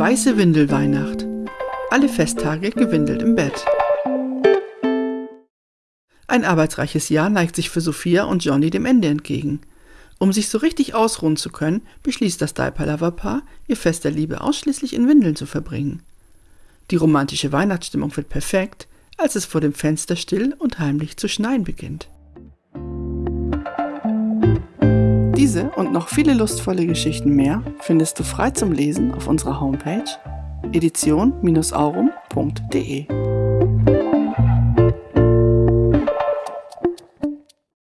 Weiße Windelweihnacht. Alle Festtage gewindelt im Bett. Ein arbeitsreiches Jahr neigt sich für Sophia und Johnny dem Ende entgegen. Um sich so richtig ausruhen zu können, beschließt das Diaper-Lover-Paar, ihr Fest der Liebe ausschließlich in Windeln zu verbringen. Die romantische Weihnachtsstimmung wird perfekt, als es vor dem Fenster still und heimlich zu schneien beginnt. Diese und noch viele lustvolle Geschichten mehr findest du frei zum Lesen auf unserer Homepage edition-aurum.de.